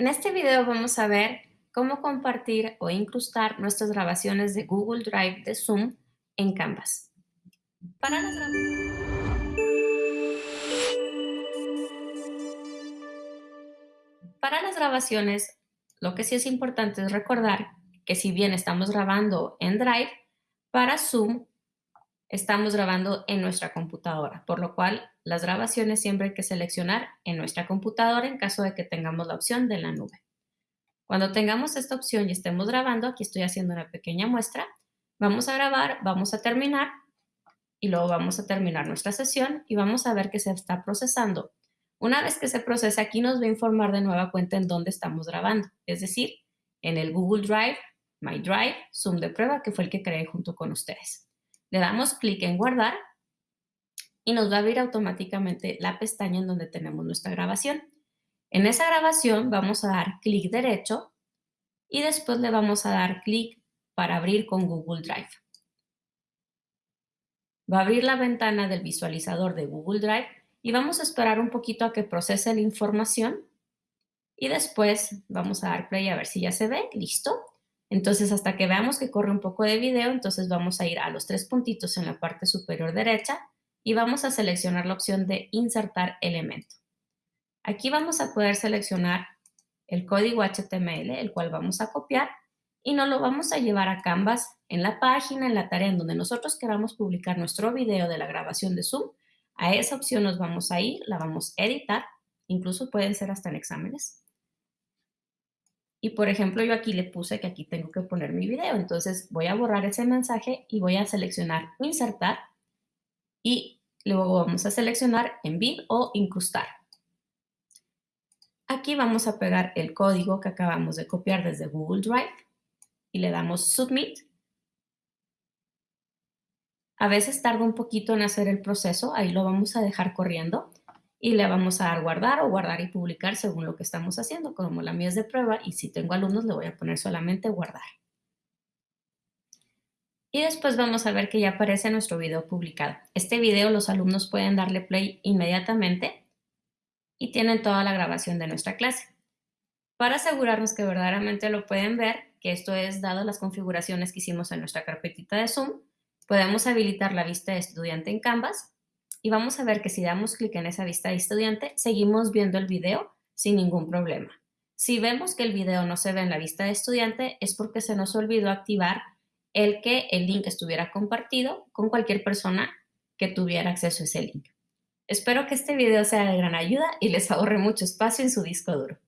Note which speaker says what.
Speaker 1: En este video vamos a ver cómo compartir o incrustar nuestras grabaciones de Google Drive de Zoom en Canvas. Para las, Para las grabaciones, lo que sí es importante es recordar que si bien estamos grabando en Drive, para Zoom estamos grabando en nuestra computadora, por lo cual las grabaciones siempre hay que seleccionar en nuestra computadora en caso de que tengamos la opción de la nube. Cuando tengamos esta opción y estemos grabando, aquí estoy haciendo una pequeña muestra, vamos a grabar, vamos a terminar y luego vamos a terminar nuestra sesión y vamos a ver que se está procesando. Una vez que se procese, aquí nos va a informar de nueva cuenta en dónde estamos grabando, es decir, en el Google Drive, My Drive, Zoom de prueba, que fue el que creé junto con ustedes. Le damos clic en guardar y nos va a abrir automáticamente la pestaña en donde tenemos nuestra grabación. En esa grabación vamos a dar clic derecho y después le vamos a dar clic para abrir con Google Drive. Va a abrir la ventana del visualizador de Google Drive y vamos a esperar un poquito a que procese la información y después vamos a dar play a ver si ya se ve. Listo. Entonces, hasta que veamos que corre un poco de video, entonces vamos a ir a los tres puntitos en la parte superior derecha y vamos a seleccionar la opción de insertar elemento. Aquí vamos a poder seleccionar el código HTML, el cual vamos a copiar y nos lo vamos a llevar a Canvas en la página, en la tarea en donde nosotros queramos publicar nuestro video de la grabación de Zoom. A esa opción nos vamos a ir, la vamos a editar, incluso pueden ser hasta en exámenes. Y por ejemplo, yo aquí le puse que aquí tengo que poner mi video. Entonces voy a borrar ese mensaje y voy a seleccionar insertar y luego vamos a seleccionar embed o incrustar. Aquí vamos a pegar el código que acabamos de copiar desde Google Drive y le damos submit. A veces tarda un poquito en hacer el proceso, ahí lo vamos a dejar corriendo y le vamos a dar guardar o guardar y publicar según lo que estamos haciendo. Como la mía es de prueba y si tengo alumnos le voy a poner solamente guardar. Y después vamos a ver que ya aparece nuestro video publicado. Este video los alumnos pueden darle play inmediatamente y tienen toda la grabación de nuestra clase. Para asegurarnos que verdaderamente lo pueden ver, que esto es dado las configuraciones que hicimos en nuestra carpetita de Zoom, podemos habilitar la vista de estudiante en Canvas y vamos a ver que si damos clic en esa vista de estudiante, seguimos viendo el video sin ningún problema. Si vemos que el video no se ve en la vista de estudiante, es porque se nos olvidó activar el que el link estuviera compartido con cualquier persona que tuviera acceso a ese link. Espero que este video sea de gran ayuda y les ahorre mucho espacio en su disco duro.